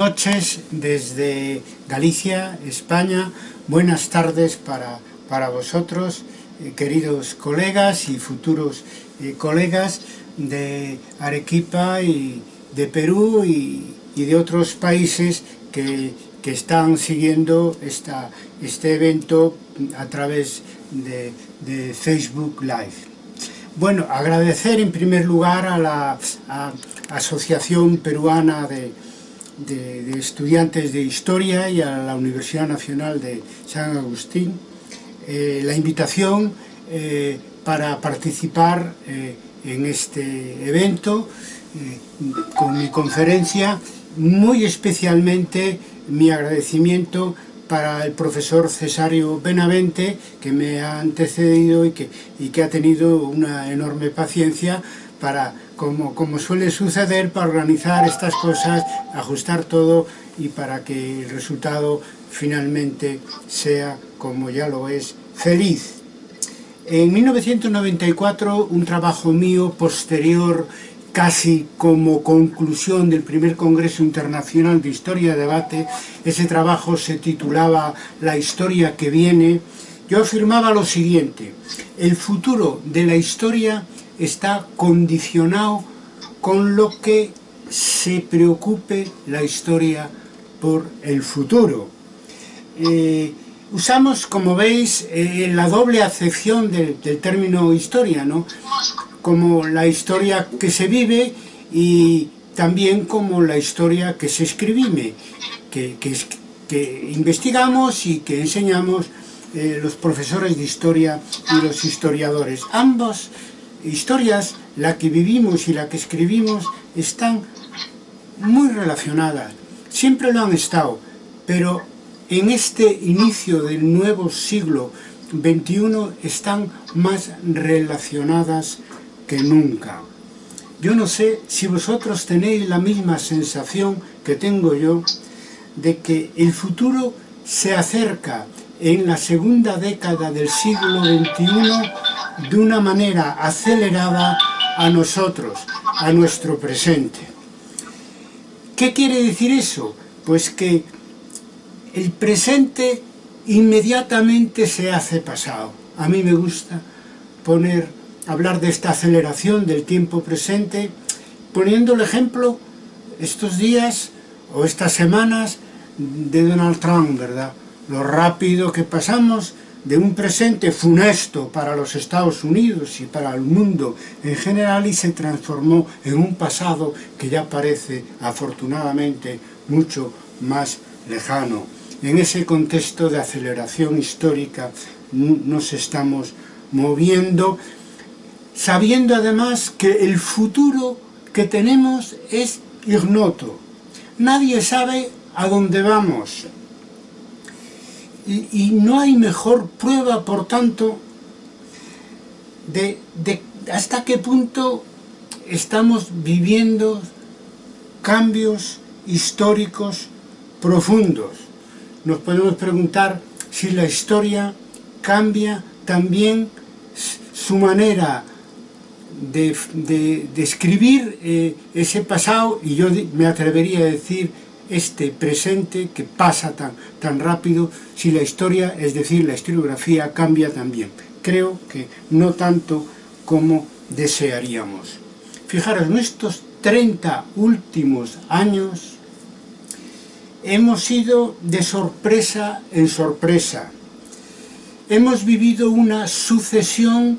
noches desde Galicia, España. Buenas tardes para, para vosotros, eh, queridos colegas y futuros eh, colegas de Arequipa y de Perú y, y de otros países que, que están siguiendo esta, este evento a través de, de, Facebook Live. Bueno, agradecer en primer lugar a la a Asociación Peruana de, de, estudiantes de Historia y a la Universidad Nacional de San Agustín. Eh, la invitación eh, para participar eh, en este evento con mi conferencia, muy especialmente mi agradecimiento para el profesor Cesario Benavente, que me ha antecedido y que, y que ha tenido una enorme paciencia para, como, como suele suceder, para organizar estas cosas, ajustar todo y para que el resultado finalmente sea, como ya lo es, feliz. En 1994, un trabajo mío posterior casi como conclusión del primer Congreso Internacional de Historia y Debate, ese trabajo se titulaba La historia que viene, yo afirmaba lo siguiente, el futuro de la historia está condicionado con lo que se preocupe la historia por el futuro. Eh, usamos, como veis, eh, la doble acepción del, término historia, ¿no? como la historia que se vive y también como la historia que se escribime, que, que, investigamos y que enseñamos eh, los profesores de historia y los historiadores. Ambas historias, la que vivimos y la que escribimos, están muy relacionadas, siempre lo han estado, pero en este inicio del nuevo siglo XXI están más relacionadas que nunca. Yo no sé si vosotros tenéis la misma sensación que tengo yo de que el futuro se acerca en la segunda década del siglo XXI de una manera acelerada a nosotros, a nuestro presente. ¿Qué quiere decir eso? Pues que el presente inmediatamente se hace pasado. A mí me gusta poner hablar de esta aceleración del tiempo presente, poniendo el ejemplo estos días o estas semanas de Donald Trump, ¿verdad? Lo rápido que pasamos de un presente funesto para los Estados Unidos y para el mundo en general y se transformó en un pasado que ya parece, afortunadamente, mucho más lejano. En ese contexto de aceleración histórica nos estamos moviendo sabiendo además que el futuro que tenemos es ignoto. Nadie sabe a dónde vamos. Y, no hay mejor prueba, por tanto, de, de hasta qué punto estamos viviendo cambios históricos profundos. Nos podemos preguntar si la historia cambia también su manera de, de, de escribir eh, ese pasado y yo me atrevería a decir este presente que pasa tan, tan rápido si la historia, es decir, la historiografía cambia también. Creo que no tanto como desearíamos. Fijaros, en estos 30 últimos años hemos ido de sorpresa en sorpresa. Hemos vivido una sucesión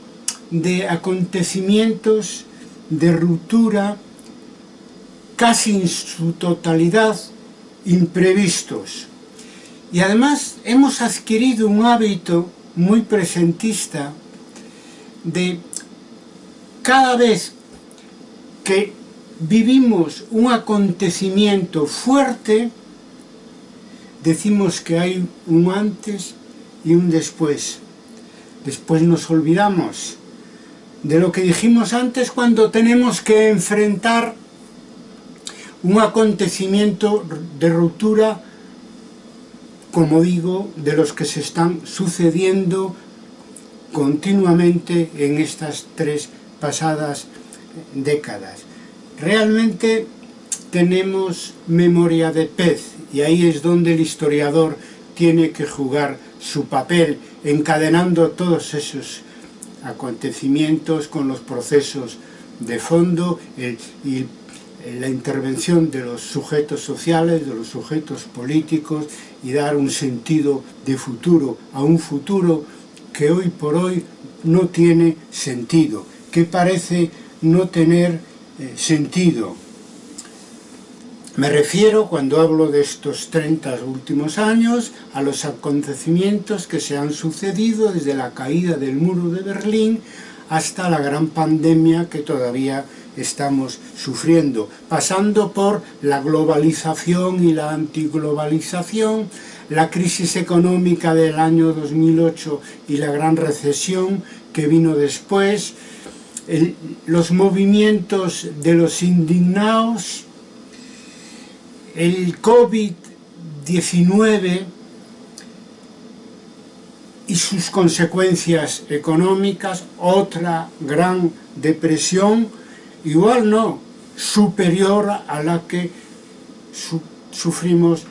de acontecimientos de ruptura casi en su totalidad imprevistos. Y además hemos adquirido un hábito muy presentista de cada vez que vivimos un acontecimiento fuerte, decimos que hay un antes y un después. Después nos olvidamos de lo que dijimos antes cuando tenemos que enfrentar un acontecimiento de ruptura, como digo, de los que se están sucediendo continuamente en estas tres pasadas décadas. Realmente tenemos memoria de pez y ahí es donde el historiador tiene que jugar su papel encadenando todos esos acontecimientos con los procesos de fondo y la intervención de los sujetos sociales, de los sujetos políticos y dar un sentido de futuro a un futuro que hoy por hoy no tiene sentido, que parece no tener eh, sentido. Me refiero, cuando hablo de estos 30 últimos años, a los acontecimientos que se han sucedido desde la caída del muro de Berlín hasta la gran pandemia que todavía estamos sufriendo, pasando por la globalización y la antiglobalización, la crisis económica del año 2008 y la gran recesión que vino después, los movimientos de los indignados, el COVID-19 y sus consecuencias económicas, otra gran depresión, igual no, superior a la que sufrimos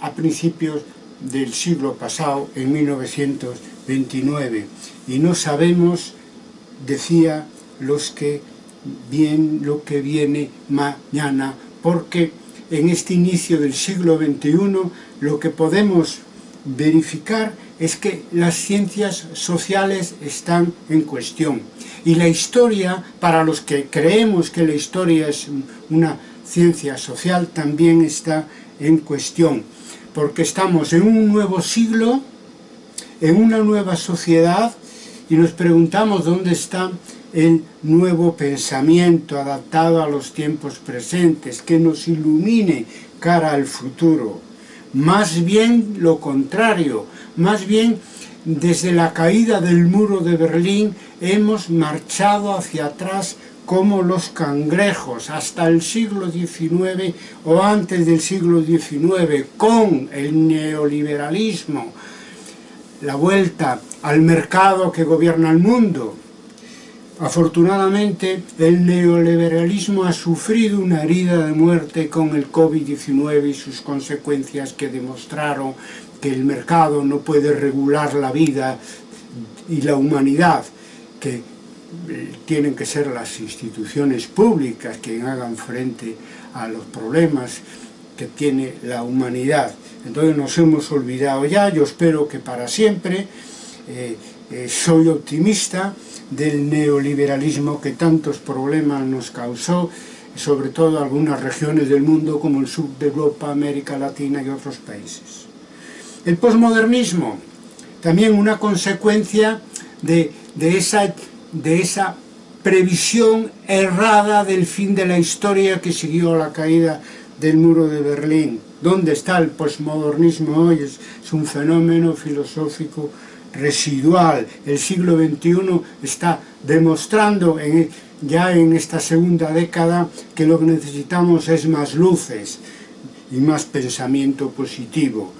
a principios del siglo pasado, en 1929. Y no sabemos, decía, los que bien lo que viene mañana, porque en este inicio del siglo XXI lo que podemos verificar es que las ciencias sociales están en cuestión. Y la historia, para los que creemos que la historia es una ciencia social, también está en cuestión. Porque estamos en un nuevo siglo, en una nueva sociedad, y nos preguntamos dónde está el nuevo pensamiento adaptado a los tiempos presentes, que nos ilumine cara al futuro. Más bien lo contrario, más bien desde la caída del muro de Berlín hemos marchado hacia atrás como los cangrejos hasta el siglo XIX o antes del siglo XIX con el neoliberalismo, la vuelta al mercado que gobierna el mundo, Afortunadamente, el neoliberalismo ha sufrido una herida de muerte con el COVID-19 y sus consecuencias que demostraron que el mercado no puede regular la vida y la humanidad, que eh, tienen que ser las instituciones públicas quien hagan frente a los problemas que tiene la humanidad. Entonces nos hemos olvidado ya, yo espero que para siempre, eh, eh, soy optimista, del neoliberalismo que tantos problemas nos causó, sobre todo algunas regiones del mundo como el sur de Europa, América Latina y otros países. El posmodernismo, también una consecuencia de, de, esa, de esa previsión errada del fin de la historia que siguió la caída del muro de Berlín. ¿Dónde está el posmodernismo hoy? Es un fenómeno filosófico residual. El siglo XXI está demostrando ya en esta segunda década que lo que necesitamos es más luces y más pensamiento positivo.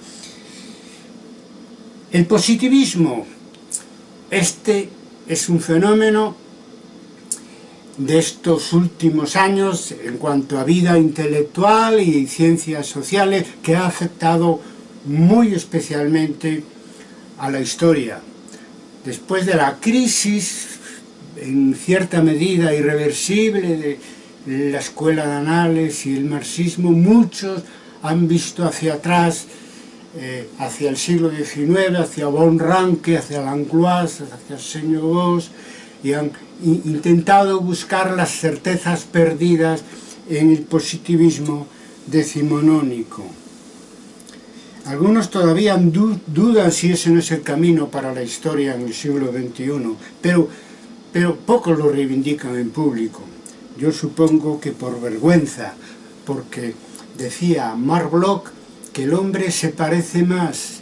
El positivismo, este es un fenómeno de estos últimos años en cuanto a vida intelectual y ciencias sociales que ha afectado muy especialmente a la historia. Después de la crisis, en cierta medida irreversible, de la escuela de anales y el marxismo, muchos han visto hacia atrás, eh, hacia el siglo XIX, hacia Von Ranke, hacia Langlois, hacia Señor Vos, y han intentado buscar las certezas perdidas en el positivismo decimonónico. Algunos todavía dudan si ese no es el camino para la historia en el siglo XXI, pero, pero pocos lo reivindican en público. Yo supongo que por vergüenza, porque decía Mark Bloch que el hombre se parece más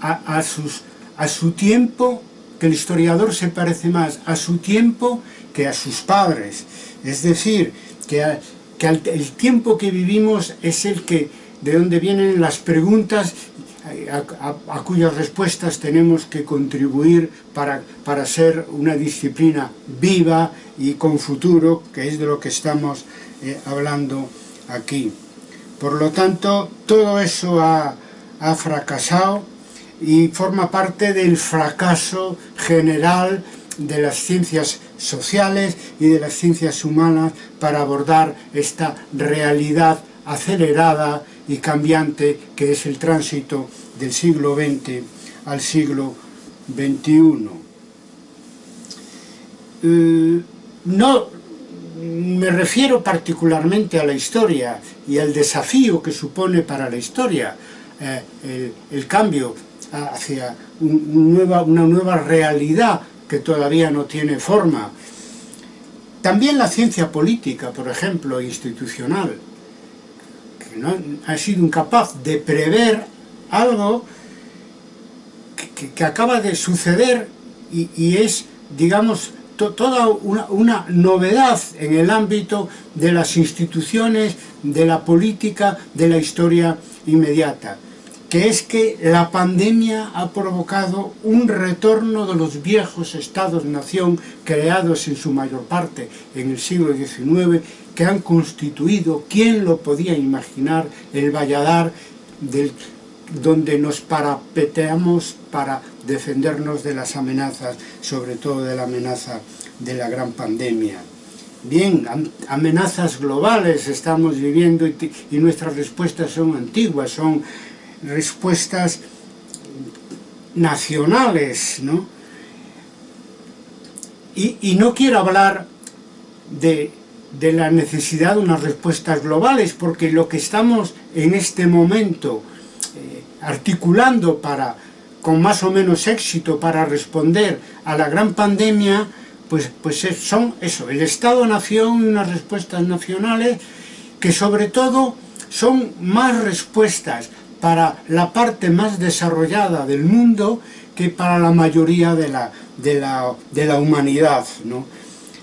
a, sus, a su tiempo, que el historiador se parece más a su tiempo que a sus padres. Es decir, que el tiempo que vivimos es el que, de donde vienen las preguntas a, cuyas respuestas tenemos que contribuir para, para ser una disciplina viva y con futuro, que es de lo que estamos eh, hablando aquí. Por lo tanto, todo eso ha, fracasado y forma parte del fracaso general de las ciencias sociales y de las ciencias humanas para abordar esta realidad acelerada y cambiante que es el tránsito del siglo XX al siglo XXI. Eh, no me refiero particularmente a la historia y al desafío que supone para la historia eh, el, cambio hacia una nueva realidad que todavía no tiene forma. También la ciencia política, por ejemplo, institucional, ¿no? ha sido incapaz de prever algo que, acaba de suceder y, es, digamos, toda una, una, novedad en el ámbito de las instituciones, de la política, de la historia inmediata que es que la pandemia ha provocado un retorno de los viejos estados-nación creados en su mayor parte en el siglo XIX, que han constituido, ¿quién lo podía imaginar?, el Valladar del, donde nos parapeteamos para defendernos de las amenazas, sobre todo de la amenaza de la gran pandemia. Bien, amenazas globales estamos viviendo y, y nuestras respuestas son antiguas, son respuestas nacionales, ¿no? Y, no quiero hablar de, la necesidad de unas respuestas globales, porque lo que estamos en este momento eh, articulando para, con más o menos éxito para responder a la gran pandemia, pues, pues son eso, el Estado-Nación y unas respuestas nacionales que sobre todo son más respuestas para la parte más desarrollada del mundo que para la mayoría de la, de la, de la humanidad. ¿no?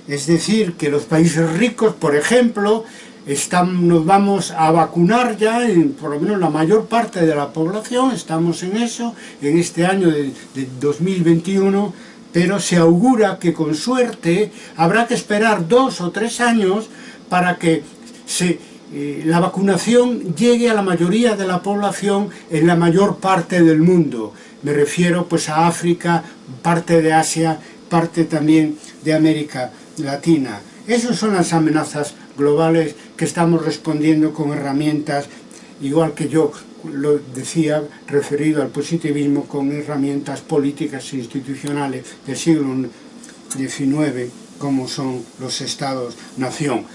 Es decir, que los países ricos, por ejemplo, están, nos vamos a vacunar ya, en, por lo menos la mayor parte de la población, estamos en eso, en este año de, de 2021, pero se augura que con suerte habrá que esperar dos o tres años para que eh, la vacunación llegue a la mayoría de la población en la mayor parte del mundo. Me refiero pues a África, parte de Asia, parte también de América Latina. Esas son las amenazas globales que estamos respondiendo con herramientas, igual que yo lo decía, referido al positivismo, con herramientas políticas e institucionales del siglo XIX, como son los estados-nación.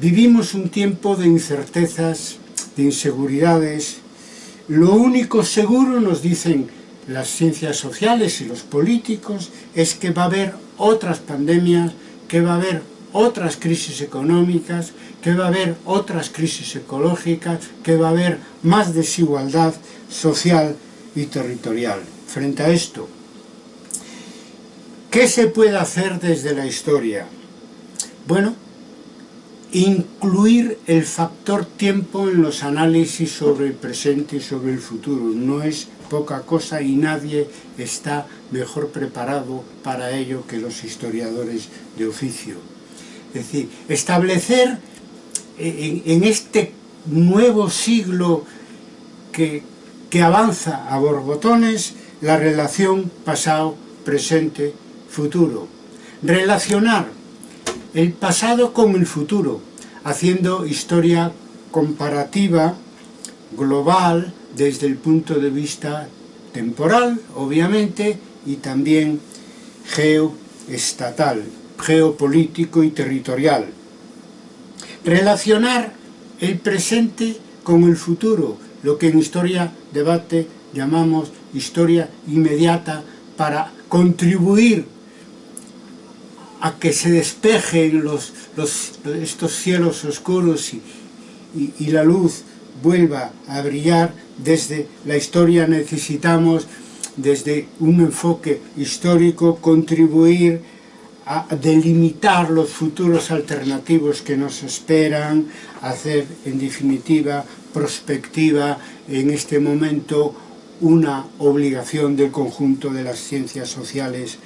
Vivimos un tiempo de incertezas, de inseguridades. Lo único seguro, nos dicen las ciencias sociales y los políticos, es que va a haber otras pandemias, que va a haber otras crisis económicas, que va a haber otras crisis ecológicas, que va a haber más desigualdad social y territorial. Frente a esto, ¿qué se puede hacer desde la historia? Bueno, incluir el factor tiempo en los análisis sobre el presente y sobre el futuro. No es poca cosa y nadie está mejor preparado para ello que los historiadores de oficio. Es decir, establecer en, este nuevo siglo que, que avanza a borbotones la relación pasado, presente, futuro. Relacionar el pasado con el futuro, haciendo historia comparativa, global, desde el punto de vista temporal, obviamente, y también geoestatal, geopolítico y territorial. Relacionar el presente con el futuro, lo que en historia debate llamamos historia inmediata, para contribuir a que se despejen los, estos cielos oscuros y, y, la luz vuelva a brillar, desde la historia necesitamos, desde un enfoque histórico, contribuir a delimitar los futuros alternativos que nos esperan, hacer en definitiva prospectiva en este momento una obligación del conjunto de las ciencias sociales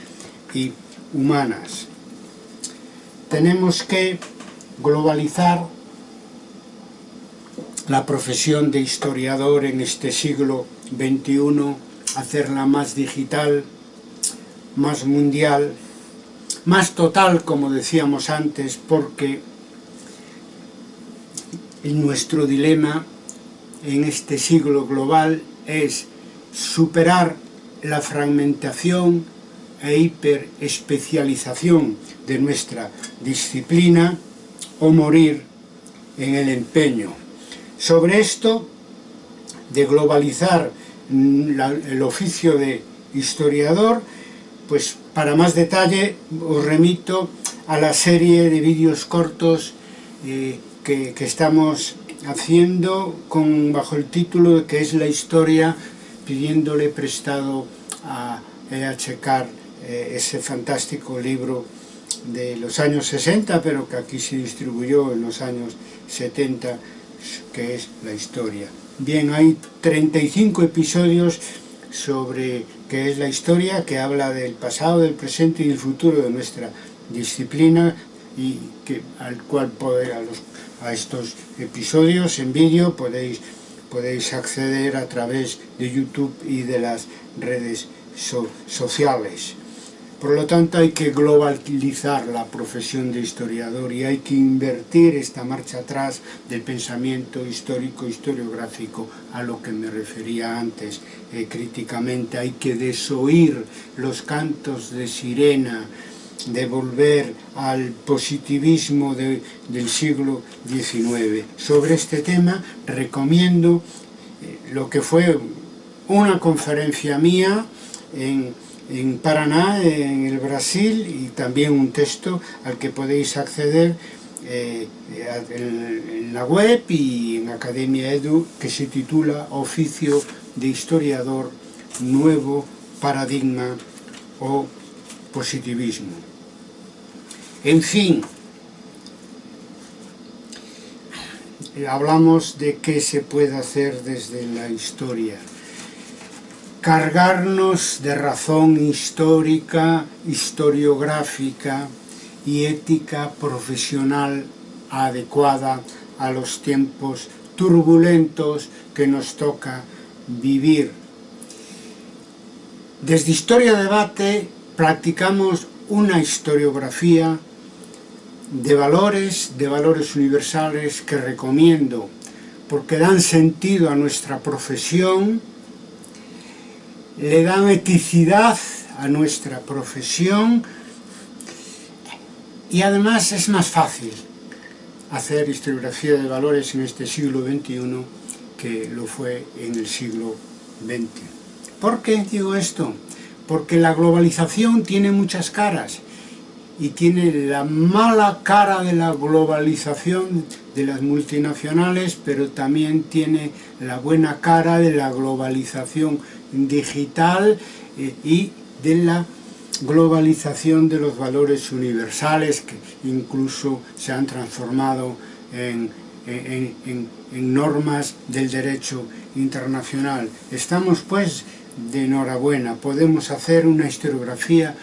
y humanas. Tenemos que globalizar la profesión de historiador en este siglo XXI, hacerla más digital, más mundial, más total, como decíamos antes, porque nuestro dilema en este siglo global es superar la fragmentación e hiperespecialización de nuestra disciplina o morir en el empeño. Sobre esto, de globalizar el oficio de historiador, pues para más detalle os remito a la serie de vídeos cortos eh, que, que, estamos haciendo con, bajo el título de que es la historia pidiéndole prestado a E.H. Carr eh, ese fantástico libro de los años 60 pero que aquí se distribuyó en los años 70 que es la historia bien, hay 35 episodios sobre qué es la historia, que habla del pasado, del presente y del futuro de nuestra disciplina y que, al cual poder, a, a estos episodios en vídeo podéis, podéis acceder a través de YouTube y de las redes so, sociales. Por lo tanto hay que globalizar la profesión de historiador y hay que invertir esta marcha atrás del pensamiento histórico, historiográfico, a lo que me refería antes eh, críticamente. Hay que desoír los cantos de sirena, de volver al positivismo de, del siglo XIX. Sobre este tema recomiendo eh, lo que fue una conferencia mía en en Paraná, en el Brasil, y también un texto al que podéis acceder eh, en la web y en Academia Edu, que se titula Oficio de Historiador, Nuevo Paradigma o Positivismo. En fin, hablamos de qué se puede hacer desde la historia. Cargarnos de razón histórica, historiográfica y ética profesional adecuada a los tiempos turbulentos que nos toca vivir. Desde Historia Debate practicamos una historiografía de valores, de valores universales que recomiendo porque dan sentido a nuestra profesión le dan eticidad a nuestra profesión y además es más fácil hacer historiografía de valores en este siglo XXI que lo fue en el siglo XX. ¿Por qué digo esto? Porque la globalización tiene muchas caras y tiene la mala cara de la globalización de las multinacionales, pero también tiene la buena cara de la globalización digital eh, y de la globalización de los valores universales que incluso se han transformado en, en, normas del derecho internacional. Estamos pues de enhorabuena, podemos hacer una historiografía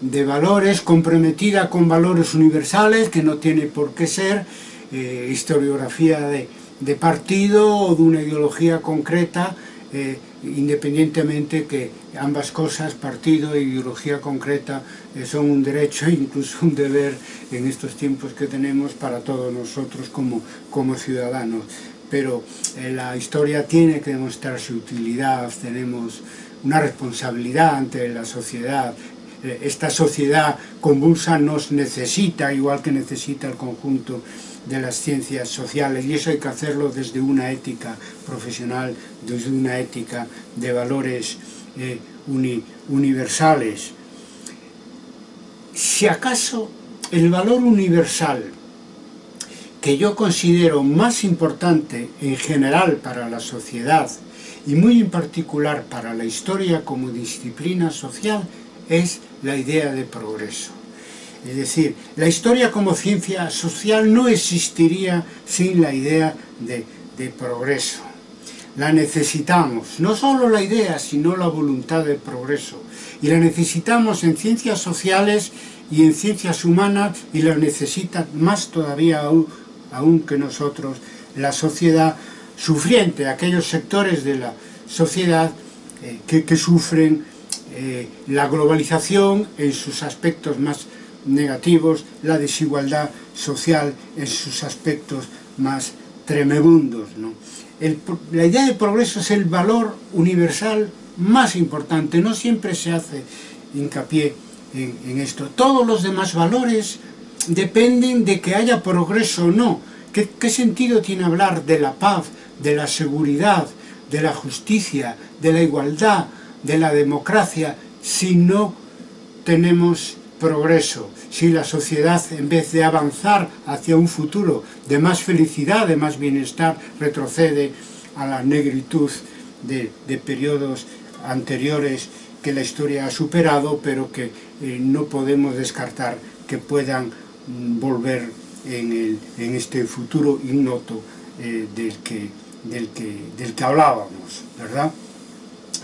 de valores, comprometida con valores universales, que no tiene por qué ser eh, historiografía de, de, partido o de una ideología concreta, eh, independientemente que ambas cosas, partido e ideología concreta, eh, son un derecho e incluso un deber en estos tiempos que tenemos para todos nosotros como, como ciudadanos. Pero eh, la historia tiene que demostrar su utilidad, tenemos una responsabilidad ante la sociedad, esta sociedad convulsa nos necesita, igual que necesita el conjunto de las ciencias sociales y eso hay que hacerlo desde una ética profesional, desde una ética de valores eh, universales. Si acaso el valor universal que yo considero más importante en general para la sociedad y muy en particular para la historia como disciplina social es la idea de progreso. Es decir, la historia como ciencia social no existiría sin la idea de, progreso. la necesitamos, no solo la idea, sino la voluntad de progreso. Y la necesitamos en ciencias sociales y en ciencias humanas y la necesita más todavía aún, que nosotros la sociedad sufriente, aquellos sectores de la sociedad eh, que, sufren eh, la globalización en sus aspectos más negativos, la desigualdad social en sus aspectos más tremebundos. ¿no? la idea de progreso es el valor universal más importante, no siempre se hace hincapié en, esto. Todos los demás valores dependen de que haya progreso o no. ¿Qué, ¿Qué sentido tiene hablar de la paz, de la seguridad, de la justicia, de la igualdad, de la democracia, si no tenemos progreso, si la sociedad en vez de avanzar hacia un futuro de más felicidad, de más bienestar, retrocede a la negritud de, periodos anteriores que la historia ha superado, pero que eh, no podemos descartar que puedan mm, volver en, este futuro ignoto eh, del, que, del, que, del que hablábamos, ¿verdad?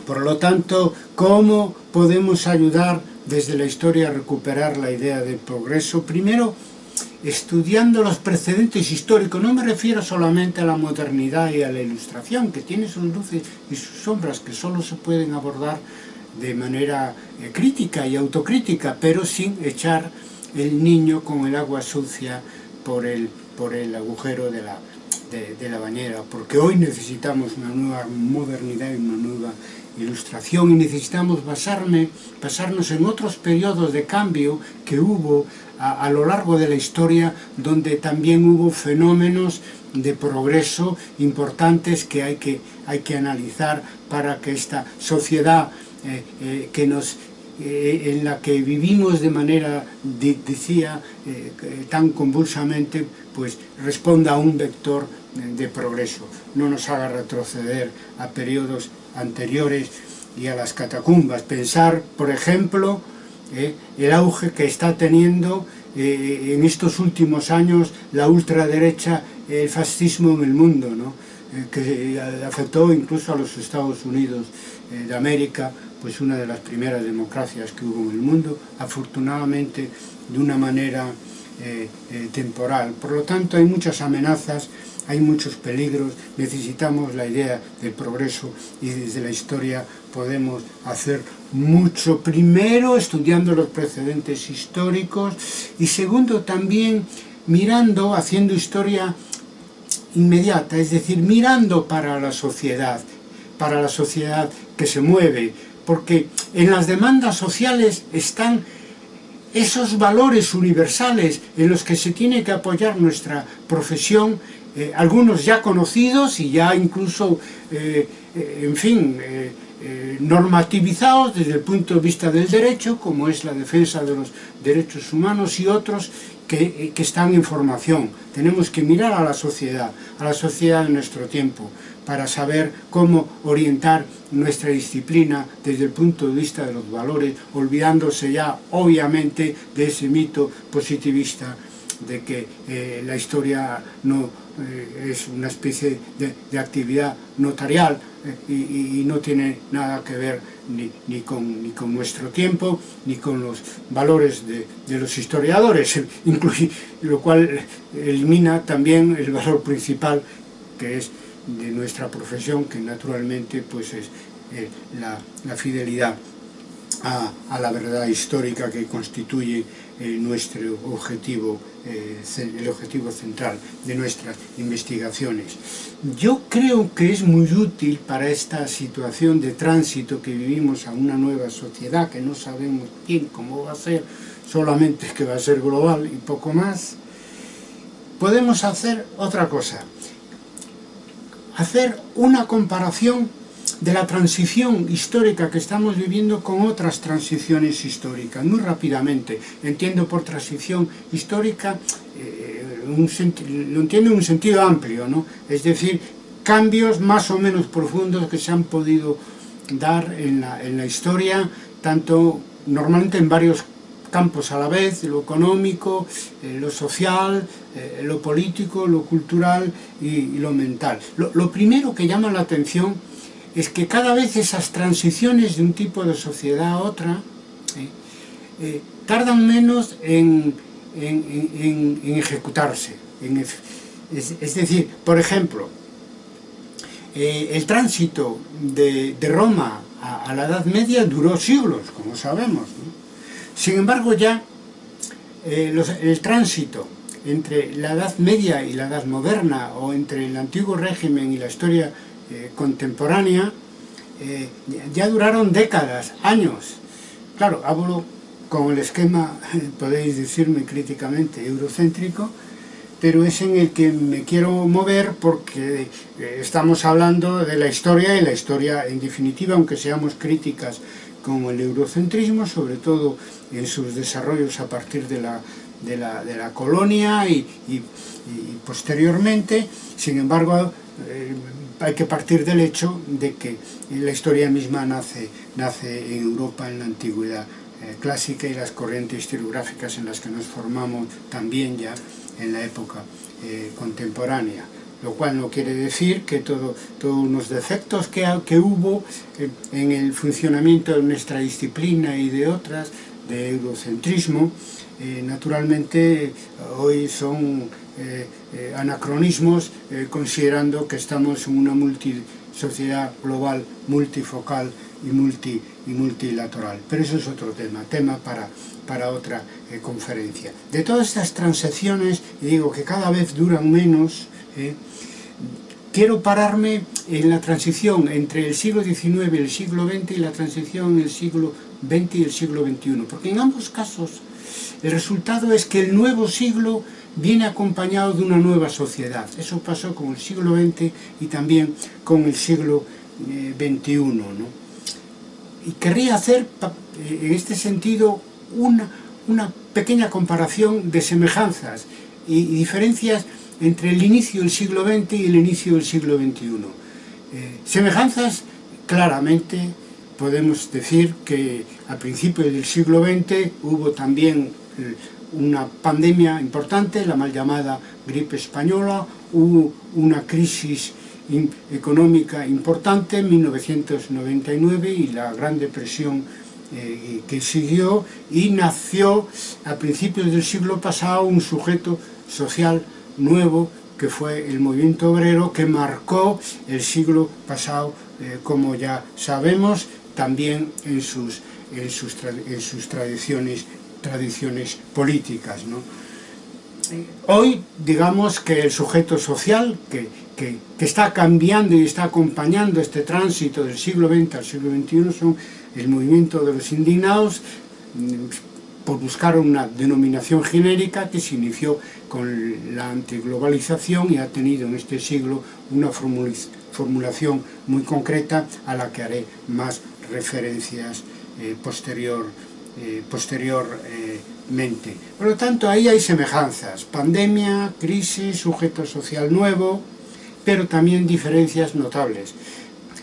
Por lo tanto, ¿cómo podemos ayudar desde la historia a recuperar la idea del progreso? Primero, estudiando los precedentes históricos, no me refiero solamente a la modernidad y a la ilustración, que tiene sus luces y sus sombras que solo se pueden abordar de manera eh, crítica y autocrítica, pero sin echar el niño con el agua sucia por el, por el agujero de la, de la bañera, porque hoy necesitamos una nueva modernidad y una nueva ilustración y necesitamos basarme, basarnos en otros periodos de cambio que hubo a, lo largo de la historia donde también hubo fenómenos de progreso importantes que hay que, hay que analizar para que esta sociedad eh, eh, que nos eh, en la que vivimos de manera, decía, tan convulsamente, pues responda a un vector de progreso, no nos haga retroceder a periodos anteriores y a las catacumbas. Pensar, por ejemplo, eh, el auge que está teniendo eh, en estos últimos años la ultraderecha, el fascismo en el mundo, ¿no? eh, que afectó incluso a los Estados Unidos eh, de América, pues una de las primeras democracias que hubo en el mundo, afortunadamente de una manera eh, eh, temporal. Por lo tanto, hay muchas amenazas hay muchos peligros, necesitamos la idea del progreso y desde la historia podemos hacer mucho. Primero, estudiando los precedentes históricos y segundo, también mirando, haciendo historia inmediata, es decir, mirando para la sociedad, para la sociedad que se mueve, porque en las demandas sociales están esos valores universales en los que se tiene que apoyar nuestra profesión eh, algunos ya conocidos y ya incluso, eh, eh, en fin, normativizados desde el punto de vista del derecho, como es la defensa de los derechos humanos y otros que, que están en formación. Tenemos que mirar a la sociedad, a la sociedad de nuestro tiempo, para saber cómo orientar nuestra disciplina desde el punto de vista de los valores, olvidándose ya, obviamente, de ese mito positivista de que la historia no eh, es una especie de, actividad notarial eh, y, no tiene nada que ver ni, con, ni, con, nuestro tiempo ni con los valores de, los historiadores, lo cual elimina también el valor principal que es de nuestra profesión, que naturalmente pues es la, fidelidad a la verdad histórica que constituye eh, nuestro objetivo, eh, el objetivo central de nuestras investigaciones. Yo creo que es muy útil para esta situación de tránsito que vivimos a una nueva sociedad que no sabemos quién, cómo va a ser, solamente que va a ser global y poco más, podemos hacer otra cosa, hacer una comparación de la transición histórica que estamos viviendo con otras transiciones históricas, muy rápidamente. Entiendo por transición histórica, eh, un lo entiendo en un sentido amplio, ¿no? es decir, cambios más o menos profundos que se han podido dar en la, en la historia, tanto normalmente en varios campos a la vez, lo económico, eh, lo social, eh, lo político, lo cultural y, y lo mental. Lo, lo, primero que llama la atención es que cada vez esas transiciones de un tipo de sociedad a otra tardan menos en, ejecutarse. es, decir, por ejemplo, el tránsito de, Roma a, la Edad Media duró siglos, como sabemos. Sin embargo, ya eh, el tránsito entre la Edad Media y la Edad Moderna, o entre el antiguo régimen y la historia eh, contemporánea, eh, ya duraron décadas, años. Claro, hablo con el esquema, podéis decirme críticamente, eurocéntrico, pero es en el que me quiero mover porque estamos hablando de la historia y la historia en definitiva, aunque seamos críticas con el eurocentrismo, sobre todo en sus desarrollos a partir de la, de la, colonia y, posteriormente, sin embargo, eh, hay que partir del hecho de que la historia misma nace, nace en Europa en la antigüedad eh, clásica y las corrientes historiográficas en las que nos formamos también ya en la época eh, contemporánea. Lo cual no quiere decir que todos los defectos que, que hubo en, el funcionamiento de nuestra disciplina y de otras, de eurocentrismo, eh, naturalmente hoy son eh, eh, anacronismos considerando que estamos en una sociedad global multifocal y, multi, y multilateral. Pero eso es otro tema, tema para, para otra conferencia. De todas estas transacciones, y digo que cada vez duran menos, ¿eh? Quiero pararme en la transición entre el siglo XIX y el siglo XX y la transición en el siglo XX y el siglo XXI, porque en ambos casos el resultado es que el nuevo siglo viene acompañado de una nueva sociedad. Eso pasó con el siglo XX y también con el siglo XXI. Eh, y querría hacer eh, en este sentido una, una pequeña comparación de semejanzas y diferencias entre el inicio del siglo XX y el inicio del siglo XXI. Eh, semejanzas, claramente, podemos decir que a principios del siglo XX hubo también una pandemia importante, la mal llamada gripe española, hubo una crisis económica importante en 1999 y la Gran Depresión eh, que siguió y nació a principios del siglo pasado un sujeto social nuevo que fue el movimiento obrero que marcó el siglo pasado, eh, como ya sabemos, también en sus, en sus, en sus tradiciones, tradiciones políticas. Hoy, digamos que el sujeto social que, que, está cambiando y está acompañando este tránsito del siglo XX al siglo XXI son el movimiento de los indignados, por buscar una denominación genérica que se inició con la antiglobalización y ha tenido en este siglo una formulación muy concreta a la que haré más referencias eh, posterior, eh, posteriormente. Por lo tanto, ahí hay semejanzas, pandemia, crisis, sujeto social nuevo, pero también diferencias notables.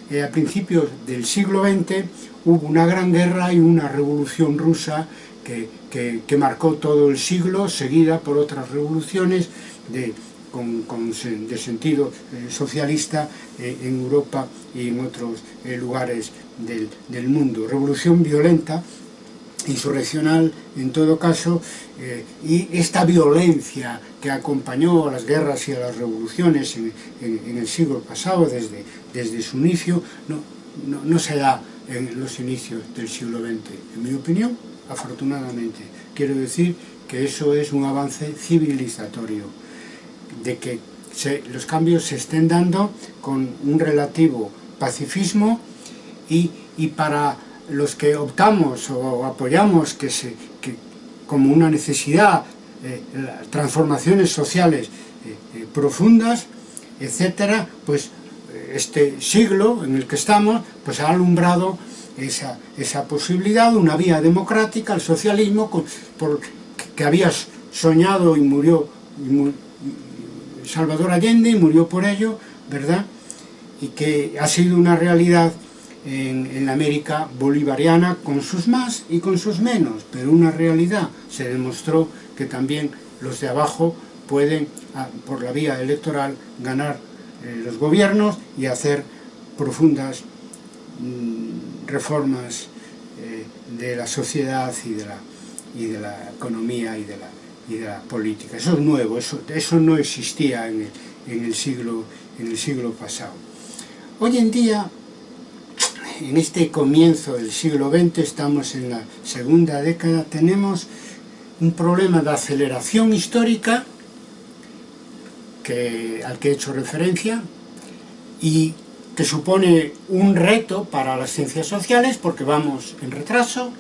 Eh, a principios del siglo XX hubo una gran guerra y una revolución rusa que, marcó todo el siglo, seguida por otras revoluciones de, de sentido eh, socialista en Europa y en otros lugares del, del, mundo. Revolución violenta, insurreccional en todo caso eh, y esta violencia que acompañó a las guerras y a las revoluciones en, en, en el siglo pasado desde, desde su inicio no, no, no, se da en los inicios del siglo XX en mi opinión, afortunadamente. Quiero decir que eso es un avance civilizatorio de que se, los cambios se estén dando con un relativo pacifismo y, y para los que optamos o apoyamos que, se, como una necesidad eh, transformaciones sociales eh, eh, profundas, etcétera, pues este siglo en el que estamos pues ha alumbrado esa, esa posibilidad, una vía democrática, el socialismo, por, que había soñado y murió Salvador Allende y murió por ello, ¿verdad? Y que ha sido una realidad en, en, la América bolivariana con sus más y con sus menos, pero una realidad se demostró que también los de abajo pueden, por la vía electoral, ganar eh, los gobiernos y hacer profundas mm, reformas eh, de la sociedad y de la, y de la economía y de la, y de la política. Eso es nuevo, eso, eso no existía en el, en, el siglo, en el siglo pasado. Hoy en día, en este comienzo del siglo XX, estamos en la segunda década, tenemos un problema de aceleración histórica al que he hecho referencia y que supone un reto para las ciencias sociales porque vamos en retraso,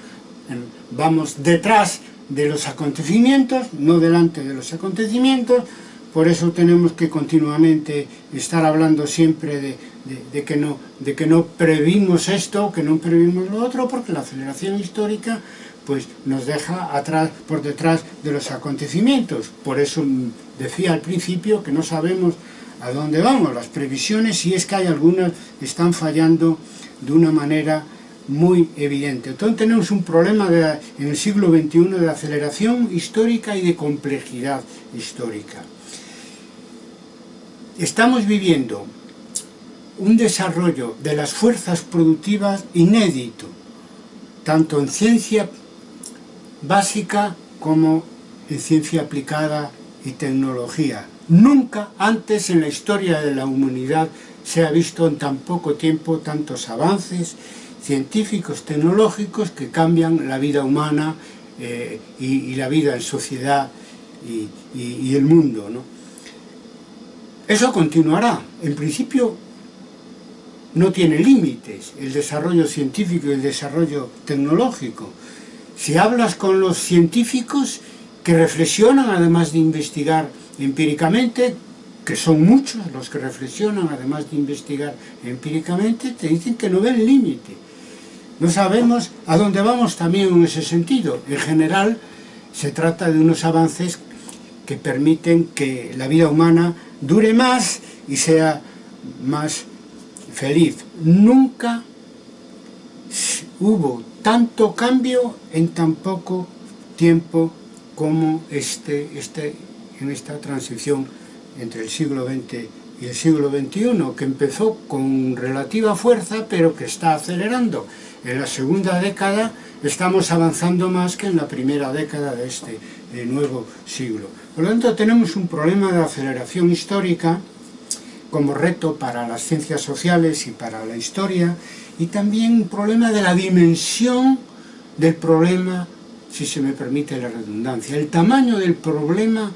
vamos detrás de los acontecimientos, no delante de los acontecimientos, por eso tenemos que continuamente estar hablando siempre de, de, que, no, de que no previmos esto, que no previmos lo otro, porque la aceleración histórica pues nos deja atrás, por detrás de los acontecimientos. Por eso decía al principio que no sabemos a dónde vamos. Las previsiones, si es que hay algunas, están fallando de una manera muy evidente. Entonces tenemos un problema en el siglo XXI de aceleración histórica y de complejidad histórica. Estamos viviendo un desarrollo de las fuerzas productivas inédito, tanto en ciencia básica como en ciencia aplicada y tecnología. Nunca antes en la historia de la humanidad se ha visto en tan poco tiempo tantos avances científicos, tecnológicos que cambian la vida humana eh, y, la vida en sociedad y, y, y el mundo. ¿no? Eso continuará. En principio no tiene límites el desarrollo científico y el desarrollo tecnológico. Si hablas con los científicos que reflexionan, además de investigar empíricamente, que son muchos los que reflexionan, además de investigar empíricamente, te dicen que no ven límite. No sabemos a dónde vamos también en ese sentido. En general, se trata de unos avances que permiten que la vida humana dure más y sea más feliz. Nunca hubo tanto cambio en tan poco tiempo como este, este, en esta transición entre el siglo XX y el siglo XXI, que empezó con relativa fuerza, pero que está acelerando. En la segunda década estamos avanzando más que en la primera década de este de nuevo siglo. Por lo tanto, tenemos un problema de aceleración histórica como reto para las ciencias sociales y para la historia, y también un problema de la dimensión del problema, si se me permite la redundancia, el tamaño del problema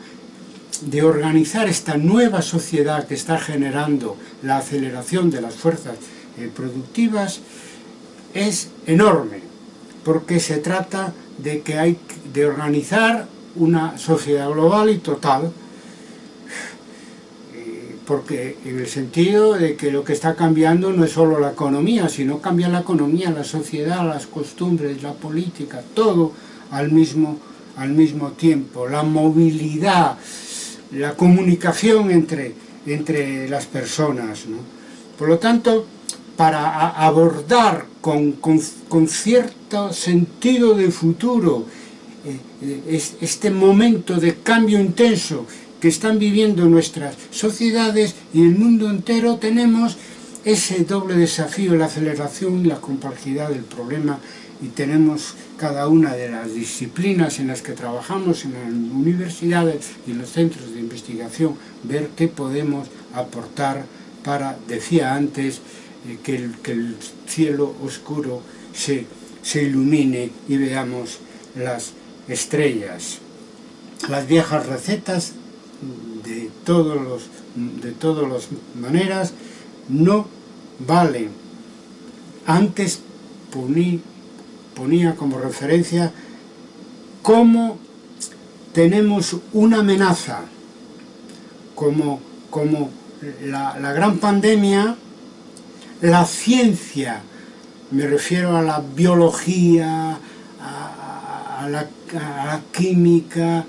de organizar esta nueva sociedad que está generando la aceleración de las fuerzas eh, productivas es enorme, porque se trata de que hay de organizar una sociedad global y total porque en el sentido de que lo que está cambiando no es solo la economía, sino cambia la economía, la sociedad, las costumbres, la política, todo al mismo, al mismo tiempo, la movilidad, la comunicación entre, entre las personas. ¿no? Por lo tanto, para abordar con, con, con cierto sentido de futuro eh, eh, este momento de cambio intenso que están viviendo nuestras sociedades y el mundo entero tenemos ese doble desafío, la aceleración y la complejidad del problema y tenemos cada una de las disciplinas en las que trabajamos en las universidades y en los centros de investigación, ver qué podemos aportar para, decía antes, eh, que, el, que, el, cielo oscuro se, se ilumine y veamos las estrellas. Las viejas recetas de todos los de todas las maneras no valen. Antes poní, ponía como referencia cómo tenemos una amenaza, como, como la, la gran pandemia, la ciencia, me refiero a la biología, a, la, a la, química,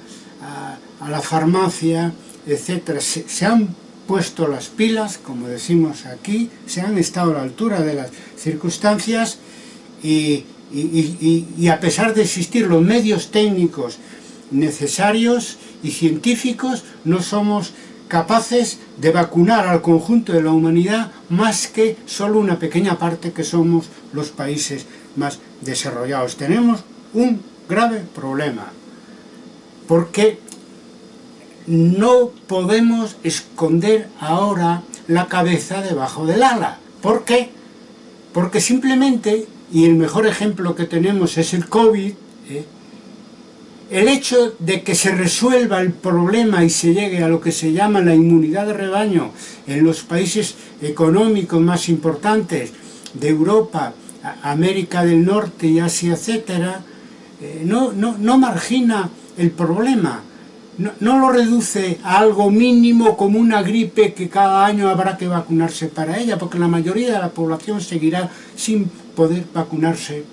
a la farmacia, etcétera, se, han puesto las pilas, como decimos aquí, se han estado a la altura de las circunstancias y, y a pesar de existir los medios técnicos necesarios y científicos, no somos capaces de vacunar al conjunto de la humanidad más que solo una pequeña parte que somos los países más desarrollados. Tenemos un grave problema, porque no podemos esconder ahora la cabeza debajo del ala. ¿Por qué? Porque simplemente, y el mejor ejemplo que tenemos es el COVID, ¿eh? el hecho de que se resuelva el problema y se llegue a lo que se llama la inmunidad de rebaño en los países económicos más importantes de Europa, América del Norte y Asia, etcétera, eh, no, no, no margina el problema, no, lo reduce a algo mínimo como una gripe que cada año habrá que vacunarse para ella, porque la mayoría de la población seguirá sin poder vacunarse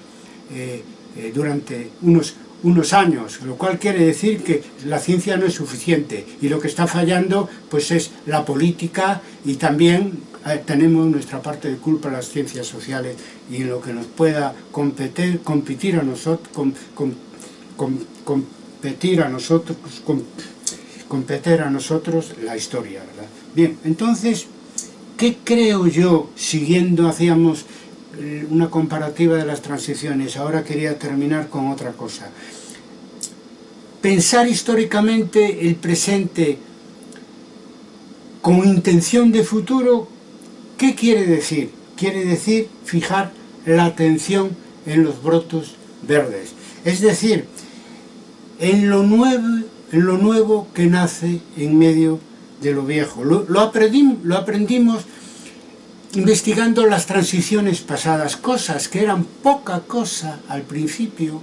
eh, eh, durante unos, unos años, lo cual quiere decir que la ciencia no es suficiente y lo que está fallando pues es la política y también eh, tenemos nuestra parte de culpa en las ciencias sociales y en lo que nos pueda competir, competir a nosotros, competir a nosotros, competir a nosotros la historia, ¿verdad? Bien, entonces, ¿qué creo yo, siguiendo, hacíamos eh, una comparativa de las transiciones, ahora quería terminar con otra cosa. Pensar históricamente el presente con intención de futuro, ¿qué quiere decir? Quiere decir fijar la atención en los brotos verdes. Es decir, en lo nuevo, en lo nuevo que nace en medio de lo viejo. Lo, lo, lo aprendimos investigando las transiciones pasadas, cosas que eran poca cosa al principio,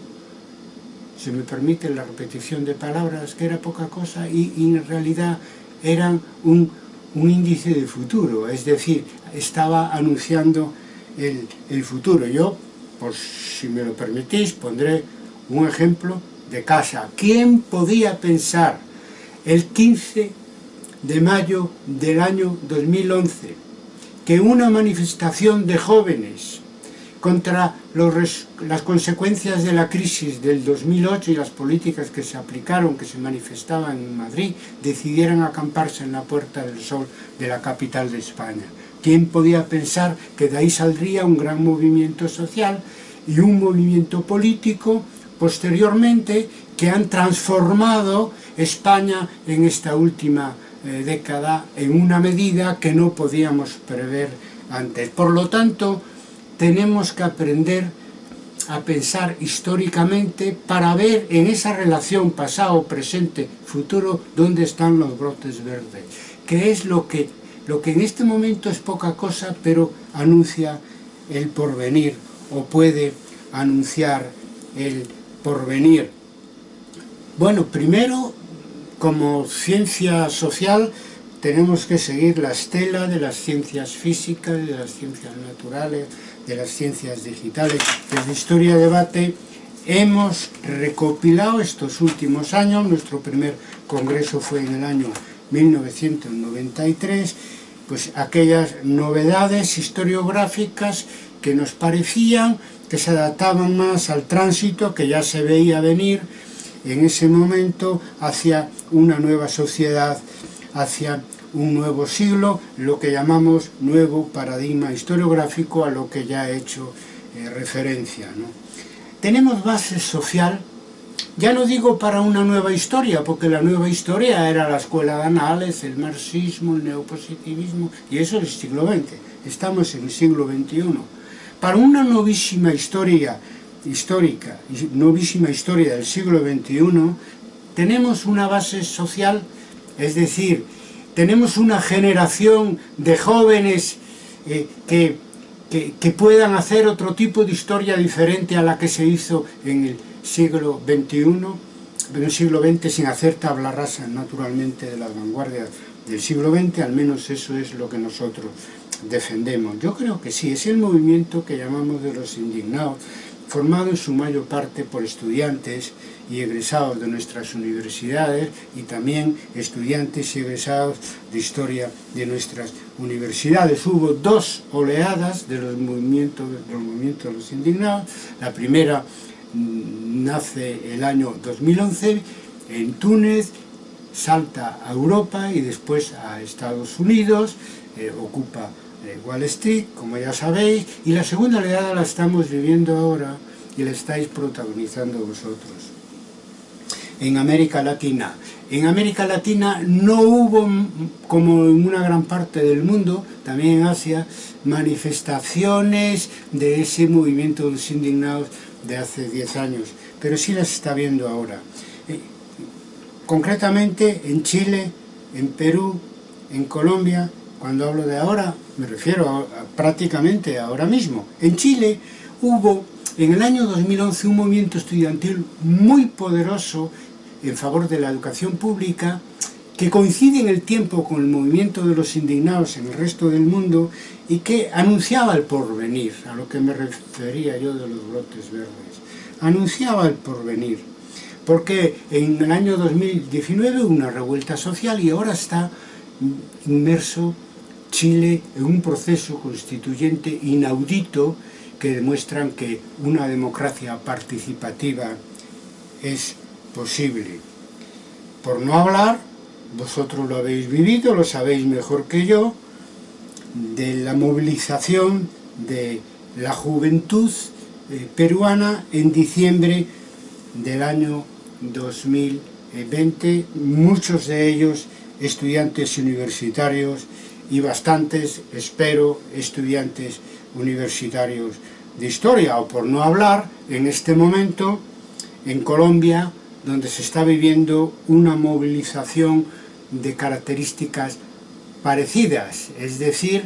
se me permite la repetición de palabras, que era poca cosa y, y en realidad eran un, un, índice de futuro, es decir, estaba anunciando el, el futuro. Yo, por si me lo permitís, pondré un ejemplo de casa. ¿Quién podía pensar el 15 de mayo del año 2011 que una manifestación de jóvenes contra las consecuencias de la crisis del 2008 y las políticas que se aplicaron, que se manifestaban en Madrid, decidieran acamparse en la Puerta del Sol de la capital de España. ¿Quién podía pensar que de ahí saldría un gran movimiento social y un movimiento político posteriormente que han transformado España en esta última eh, década en una medida que no podíamos prever antes. Por lo tanto, tenemos que aprender a pensar históricamente para ver en esa relación pasado, presente, futuro, dónde están los brotes verdes, que es lo que, lo que en este momento es poca cosa, pero anuncia el porvenir o puede anunciar el por venir? Bueno, primero, como ciencia social, tenemos que seguir la estela de las ciencias físicas, de las ciencias naturales, de las ciencias digitales. Desde Historia Debate hemos recopilado estos últimos años, nuestro primer congreso fue en el año 1993, pues aquellas novedades historiográficas que nos parecían que se adaptaban más al tránsito que ya se veía venir en ese momento hacia una nueva sociedad, hacia un nuevo siglo, lo que llamamos nuevo paradigma historiográfico a lo que ya he hecho eh, referencia. Tenemos base social, ya no digo para una nueva historia, porque la nueva historia era la escuela de anales, el marxismo, el neopositivismo, y eso es el siglo XX, estamos en el siglo XXI para una novísima historia histórica, novísima historia del siglo XXI, tenemos una base social, es decir, tenemos una generación de jóvenes eh, que, que, puedan hacer otro tipo de historia diferente a la que se hizo en el siglo XXI, en el siglo XX, sin hacer tabla rasa, naturalmente, de las vanguardias del siglo XX, al menos eso es lo que nosotros defendemos. Yo creo que sí, es el movimiento que llamamos de los indignados, formado en su mayor parte por estudiantes y egresados de nuestras universidades y también estudiantes y egresados de historia de nuestras universidades. Hubo dos oleadas de los movimientos de los, de los indignados. La primera mm, nace el año 2011 en Túnez, salta a Europa y después a Estados Unidos, eh, ocupa Wall Street, como ya sabéis, y la segunda oleada la estamos viviendo ahora y la estáis protagonizando vosotros. En América Latina. En América Latina no hubo, como en una gran parte del mundo, también en Asia, manifestaciones de ese movimiento de los indignados de hace 10 años, pero sí las está viendo ahora. Eh, concretamente en Chile, en Perú, en Colombia, cuando hablo de ahora, me refiero a, prácticamente ahora mismo. En Chile hubo en el año 2011 un movimiento estudiantil muy poderoso en favor de la educación pública que coincide en el tiempo con el movimiento de los indignados en el resto del mundo y que anunciaba el porvenir, a lo que me refería yo de los brotes verdes. Anunciaba el porvenir, porque en el año 2019 hubo una revuelta social y ahora está inmerso Chile en un proceso constituyente inaudito que demuestran que una democracia participativa es posible. Por no hablar, vosotros lo habéis vivido, lo sabéis mejor que yo, de la movilización de la juventud eh, peruana en diciembre del año 2020, muchos de ellos estudiantes universitarios y bastantes, espero, estudiantes universitarios de historia, o por no hablar, en este momento, en Colombia, donde se está viviendo una movilización de características parecidas, es decir,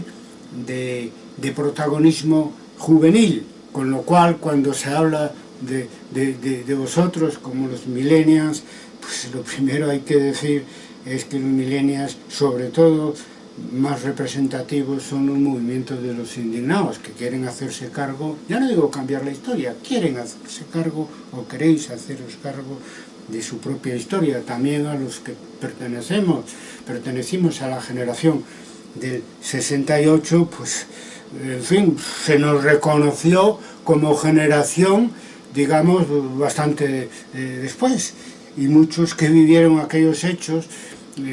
de, de protagonismo juvenil, con lo cual cuando se habla de, de, de vosotros como los millennials, pues lo primero hay que decir es que los millennials, sobre todo, más representativos son los movimientos de los indignados que quieren hacerse cargo, ya no digo cambiar la historia, quieren hacerse cargo o queréis haceros cargo de su propia historia, también a los que pertenecemos, pertenecimos a la generación del 68, pues en fin, se nos reconoció como generación, digamos, bastante eh, después, y muchos que vivieron aquellos hechos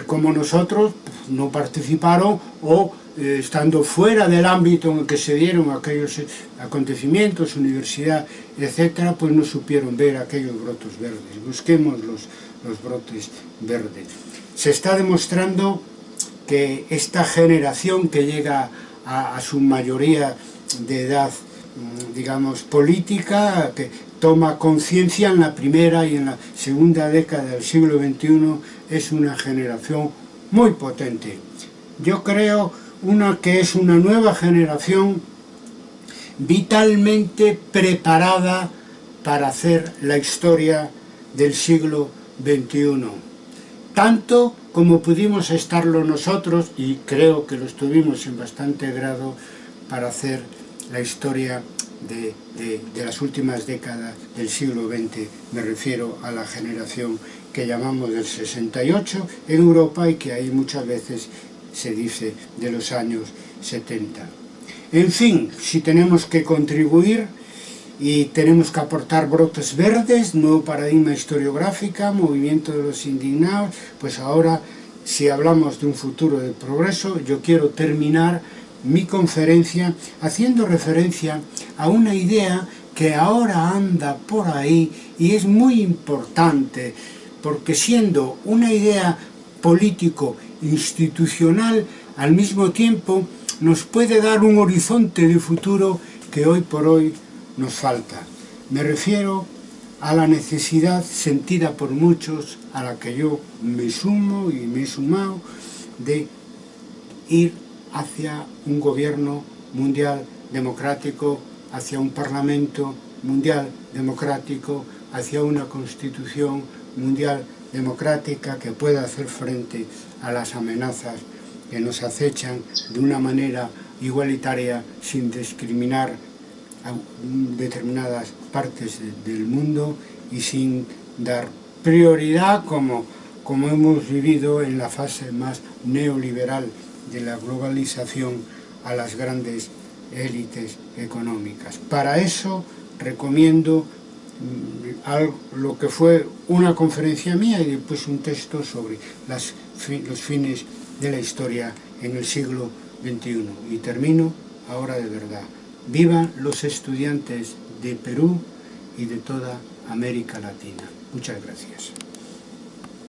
como nosotros no participaron o eh, estando fuera del ámbito en el que se dieron aquellos acontecimientos, universidad, etcétera, pues no supieron ver aquellos brotos verdes. Busquemos los, los brotes verdes. Se está demostrando que esta generación que llega a, a su mayoría de edad, mm, digamos, política, que toma conciencia en la primera y en la segunda década del siglo XXI es una generación muy potente. Yo creo una que es una nueva generación vitalmente preparada para hacer la historia del siglo XXI. Tanto como pudimos estarlo nosotros, y creo que lo estuvimos en bastante grado, para hacer la historia de, de, las últimas décadas del siglo XX, me refiero a la generación que llamamos del 68 en Europa y que ahí muchas veces se dice de los años 70. En fin, si tenemos que contribuir y tenemos que aportar brotes verdes, nuevo paradigma historiográfica, movimiento de los indignados, pues ahora si hablamos de un futuro de progreso, yo quiero terminar mi conferencia haciendo referencia a una idea que ahora anda por ahí y es muy importante porque siendo una idea político institucional al mismo tiempo nos puede dar un horizonte de futuro que hoy por hoy nos falta. Me refiero a la necesidad sentida por muchos, a la que yo me sumo y me he sumado, de ir hacia un gobierno mundial democrático, hacia un parlamento mundial democrático, hacia una constitución mundial democrática que pueda hacer frente a las amenazas que nos acechan de una manera igualitaria sin discriminar a determinadas partes del mundo y sin dar prioridad como, como hemos vivido en la fase más neoliberal de la globalización a las grandes élites económicas. Para eso recomiendo lo que fue una conferencia mía y después un texto sobre las, los fines de la historia en el siglo XXI. Y termino ahora de verdad. Vivan los estudiantes de Perú y de toda América Latina. Muchas gracias.